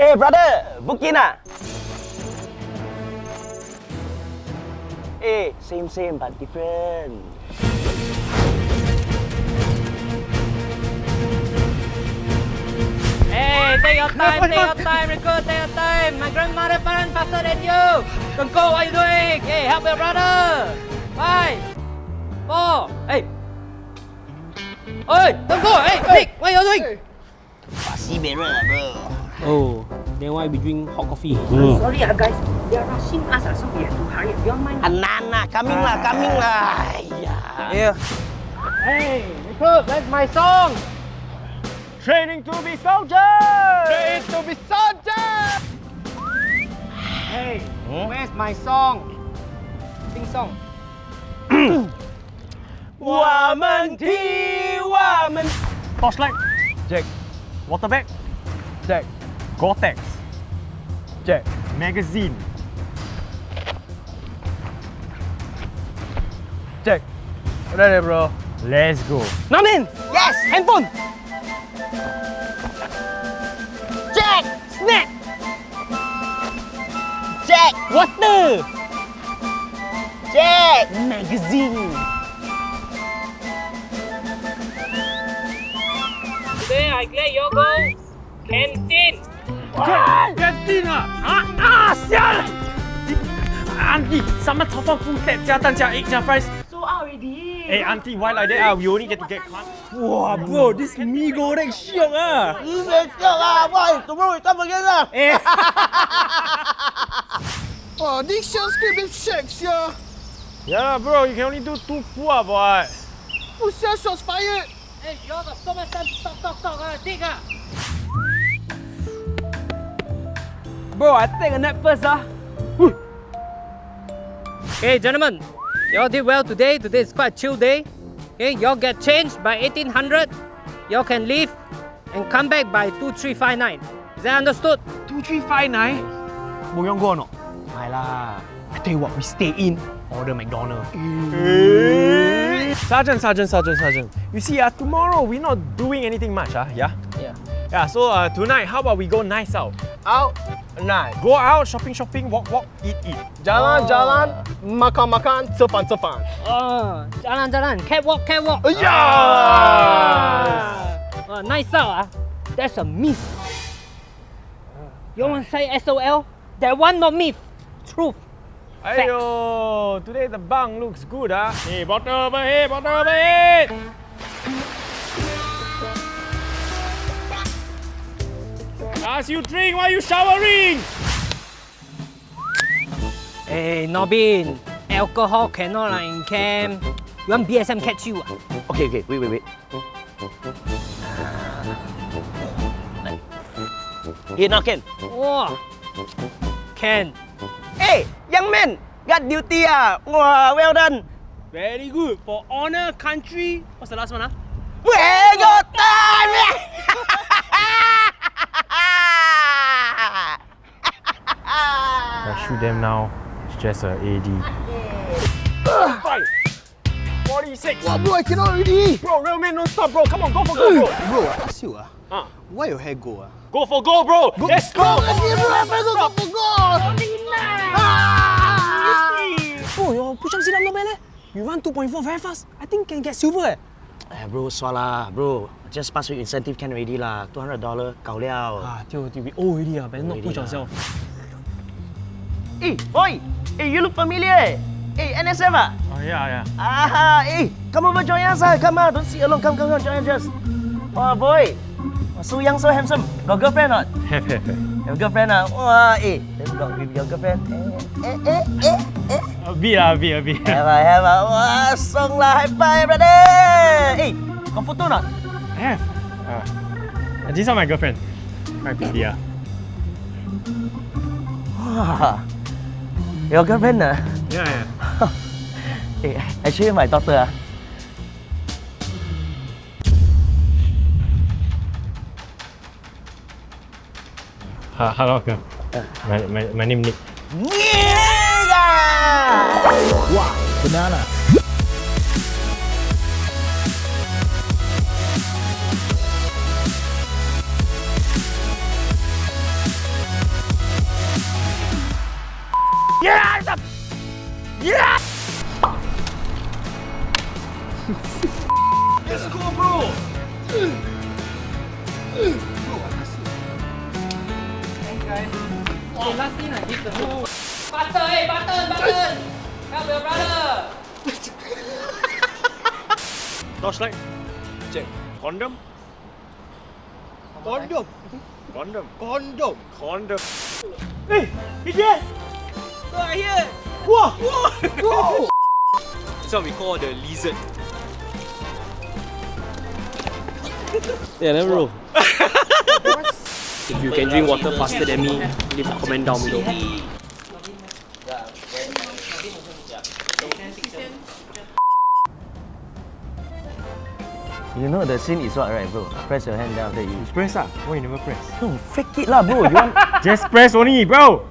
Hey brother, booking ah? Hey, same same but different. Hey, take your time, take your time, Rico, take your time. My grandmother run faster than you. Kungko, what are you doing? Hey, help your brother. Five, four, hey. Oi, Kungko, hey, Nick, what are you doing? Sibeh bro. Oh, then why we drink hot coffee? Sorry ah guys, they are rushing us ah, so we have to hurry. You don't mind? Anana, coming lah, coming lah. Yeah. Yeah. Hey, Rico, that's my song. Training to be soldier. Train to be soldier. Hey, where's my song? Sing song. 我们踢，我们 Torchlight. Jack. Water bag. Jack. Gore-Tex. Jack. Magazine. Jack. Ready bro. Let's go. Namin, Yes. handphone. Jack. Snack. Jack. Water. Jack. Magazine. Today I get your go. Canteen. Canteen 啊！啊啊！香！Auntie, sama 炒饭 full set 加蛋加 egg 加 fries. So out already. Hey auntie, why like that? Ah, we only get to get cut. Wow, bro, this mee goreng syok ah. Sibeh siap lah, boy. Tomorrow we come again lah. Eh. Oh, this shell script is sex, yeah. Yeah, bro, you can only do two pull up, what? Who says shots fired? Hey, you all got so much time to talk, talk, talk. Uh, dig ah. Bro, I take a nap first ah. Okay, gentlemen, y'all did well today. Today is quite a chill day. Okay, y'all get changed by 1800. Y'all can leave and come back by 2359. Is that understood? 2359? Moyong go or lah? I tell you what, we stay in, order McDonald's. Eh. Sergeant, Sergeant, Sergeant, Sergeant. You see, uh, tomorrow we're not doing anything much, uh, yeah? Yeah. Yeah, so uh, tonight, how about we go nice out? Out? Nice. Go out, shopping, shopping, walk, walk, eat, eat. Jalan, jalan, makan, makan, cepan, cepan. Oh, jalan jalan, catwalk, catwalk. Yeah! Uh, nice out ah. That's a myth. You want to say SOL? That one not myth. Truth. Ayo, today the bunk looks good, ah. Hey, bottle overhead, bottle overhead. Ask you drink while you showering. Hey, Nobin. Alcohol cannot lah in camp. You want BSM catch you? Okay, okay, wait, wait, wait. Here now, Ken. Wow. Can. Hey, young man, got duty ah. Wow, well done. Very good. For honor country. What's the last one, ah? Where your time? I shoot them now. It's just a AD. Five. 46. Wow, bro, I cannot already. Bro, real man, don't stop, bro. Come on, go for goal, bro. Bro, I ask you, ah, Ah. why your hair go? Ah? Go for goal, bro. Let's go. Bro, let's go, let's go, go for goal. Bro, your push-up sit-up not bad leh. You run 2.4 very fast. I think can get silver eh. Eh, bro, swala, bro. Just pass week incentive can already lah. $200 gao liao. Ah, tio, tio, we old already ah, better not push yourself. Eh, boy. Eh, you look familiar eh. NSF ah? Oh, yeah, yeah. Ah, eh, come over, join us ah. Come on, don't sit alone. Come, come, come, join us. Oh, boy. Oh, so young, so handsome. Got girlfriend not? Have, have, have. Have girlfriend ah? Wah, eh. Then got with your girlfriend. Eh, eh, eh, eh, eh. A bit, ah, a bit, a bit. Have ah, have ah. Wah, song lah. High five, brother. Eh, got photo not? Have. Uh, this is my girlfriend. My pretty, ah. Wah. Your girlfriend ah? Yeah, yeah. Eh, actually my daughter ah. Ha, hello, uncle. My, my, my name Nick. Yeah! Banana. Yeah! it's cool, bro! Thanks, guys. Oh, last thing I give the whole... Button, hey, button, button! Help your brother! Last Torchlight. Check. Condom. Condom. Condom. Condom. Condom. Hey, BTS! Go out here! This one we call the lizard. Yeah, never bro. If you can drink water faster than me, leave a comment down below. You know the scene is what, right, bro? Press your hand down after you. Press ah. Why you never press? No, fake it lah, bro. You want? Just press only, bro.